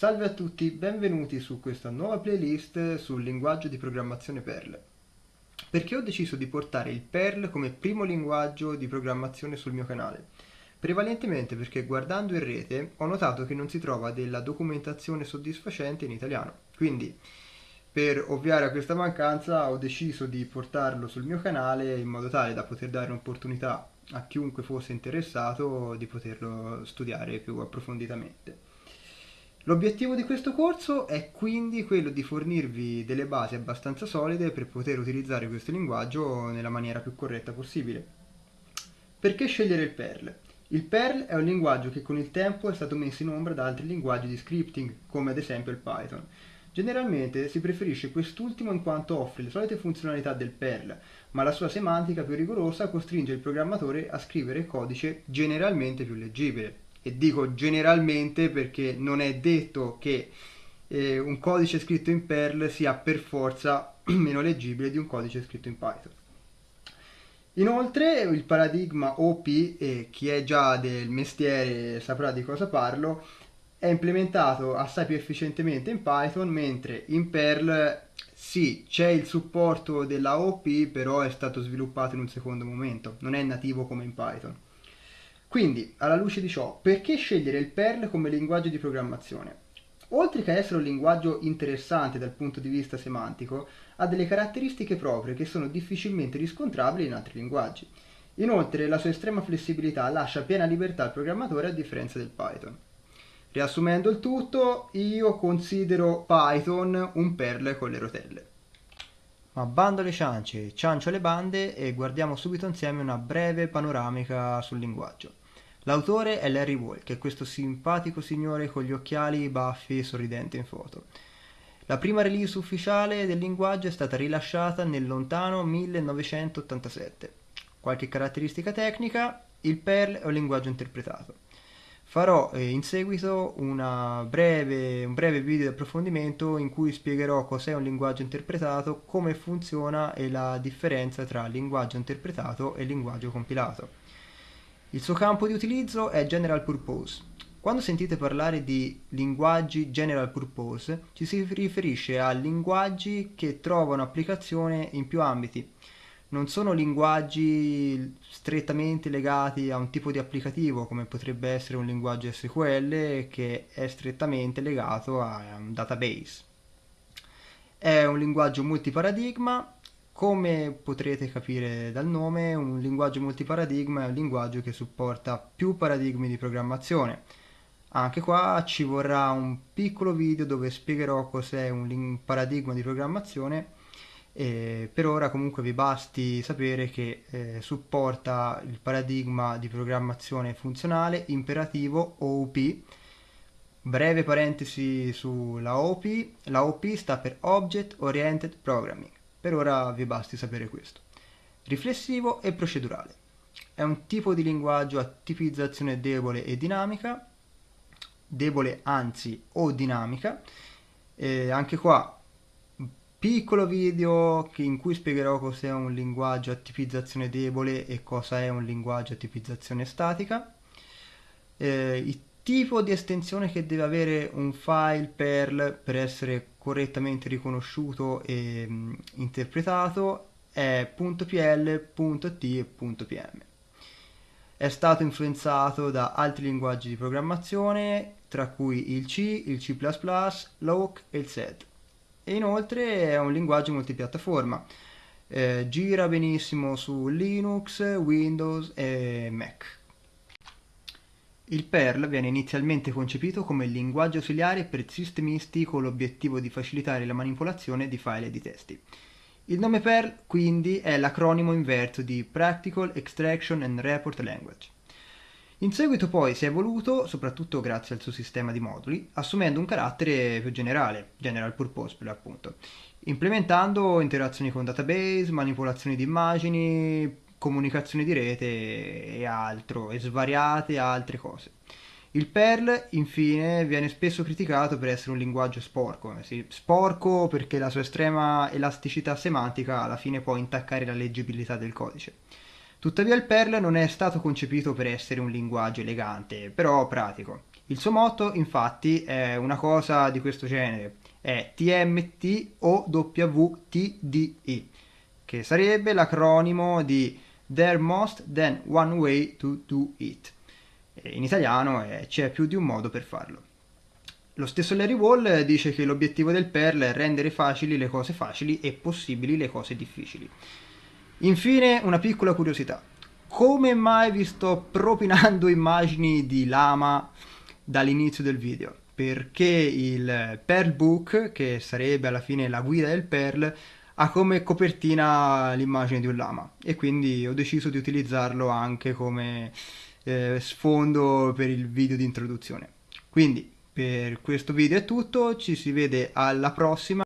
Salve a tutti, benvenuti su questa nuova playlist sul linguaggio di programmazione Perl. Perché ho deciso di portare il Perl come primo linguaggio di programmazione sul mio canale? Prevalentemente perché guardando in rete ho notato che non si trova della documentazione soddisfacente in italiano. Quindi, per ovviare a questa mancanza, ho deciso di portarlo sul mio canale in modo tale da poter dare un'opportunità a chiunque fosse interessato di poterlo studiare più approfonditamente. L'obiettivo di questo corso è quindi quello di fornirvi delle basi abbastanza solide per poter utilizzare questo linguaggio nella maniera più corretta possibile. Perché scegliere il Perl? Il Perl è un linguaggio che con il tempo è stato messo in ombra da altri linguaggi di scripting, come ad esempio il Python. Generalmente si preferisce quest'ultimo in quanto offre le solite funzionalità del Perl, ma la sua semantica più rigorosa costringe il programmatore a scrivere codice generalmente più leggibile e dico generalmente perché non è detto che eh, un codice scritto in Perl sia per forza meno leggibile di un codice scritto in Python. Inoltre il paradigma OP, e chi è già del mestiere saprà di cosa parlo, è implementato assai più efficientemente in Python, mentre in Perl sì, c'è il supporto della OP, però è stato sviluppato in un secondo momento, non è nativo come in Python. Quindi, alla luce di ciò, perché scegliere il Perl come linguaggio di programmazione? Oltre che essere un linguaggio interessante dal punto di vista semantico, ha delle caratteristiche proprie che sono difficilmente riscontrabili in altri linguaggi. Inoltre, la sua estrema flessibilità lascia piena libertà al programmatore a differenza del Python. Riassumendo il tutto, io considero Python un Perl con le rotelle. Ma bando alle ciance, ciancio alle bande e guardiamo subito insieme una breve panoramica sul linguaggio. L'autore è Larry Wall, che è questo simpatico signore con gli occhiali baffi e sorridente in foto. La prima release ufficiale del linguaggio è stata rilasciata nel lontano 1987. Qualche caratteristica tecnica, il Perl è un linguaggio interpretato. Farò eh, in seguito breve, un breve video di approfondimento in cui spiegherò cos'è un linguaggio interpretato, come funziona e la differenza tra linguaggio interpretato e linguaggio compilato. Il suo campo di utilizzo è General Purpose. Quando sentite parlare di linguaggi General Purpose, ci si riferisce a linguaggi che trovano applicazione in più ambiti. Non sono linguaggi strettamente legati a un tipo di applicativo, come potrebbe essere un linguaggio SQL che è strettamente legato a un database. È un linguaggio multiparadigma come potrete capire dal nome, un linguaggio multiparadigma è un linguaggio che supporta più paradigmi di programmazione. Anche qua ci vorrà un piccolo video dove spiegherò cos'è un paradigma di programmazione e per ora comunque vi basti sapere che eh, supporta il paradigma di programmazione funzionale imperativo OOP. Breve parentesi sulla OOP, la OOP sta per Object Oriented Programming per ora vi basti sapere questo. Riflessivo e procedurale. È un tipo di linguaggio a tipizzazione debole e dinamica, debole anzi o dinamica. E anche qua piccolo video in cui spiegherò cos'è un linguaggio a tipizzazione debole e cosa è un linguaggio a tipizzazione statica. Eh, il tipo di estensione che deve avere un file Perl per essere correttamente riconosciuto e mh, mm, interpretato è .pl, .t e .pm. È stato influenzato da altri linguaggi di programmazione, tra cui il C, il C++, l'Oak e il SED. E inoltre è un linguaggio multipiattaforma. Eh, gira benissimo su Linux, Windows e Mac. Il Perl viene inizialmente concepito come linguaggio ausiliare per sistemisti con l'obiettivo di facilitare la manipolazione di file e di testi. Il nome Perl quindi è l'acronimo inverso di Practical Extraction and Report Language. In seguito poi si è evoluto, soprattutto grazie al suo sistema di moduli, assumendo un carattere più generale, general purpose per l'appunto, implementando interazioni con database, manipolazioni di immagini, comunicazione di rete e altro, e svariate altre cose. Il Perl, infine, viene spesso criticato per essere un linguaggio sporco. Sì, sporco perché la sua estrema elasticità semantica alla fine può intaccare la leggibilità del codice. Tuttavia il Perl non è stato concepito per essere un linguaggio elegante, però pratico. Il suo motto infatti è una cosa di questo genere, è TMTOWTDE, che sarebbe l'acronimo di There Must Then One Way to Do It. In italiano è C'è più di un modo per farlo. Lo stesso Larry Wall dice che l'obiettivo del Perl è rendere facili le cose facili e possibili le cose difficili. Infine, una piccola curiosità. Come mai vi sto propinando immagini di lama dall'inizio del video? Perché il Perl Book, che sarebbe alla fine la guida del Perl, ha come copertina l'immagine di un lama e quindi ho deciso di utilizzarlo anche come eh, sfondo per il video di introduzione. Quindi per questo video è tutto, ci si vede alla prossima.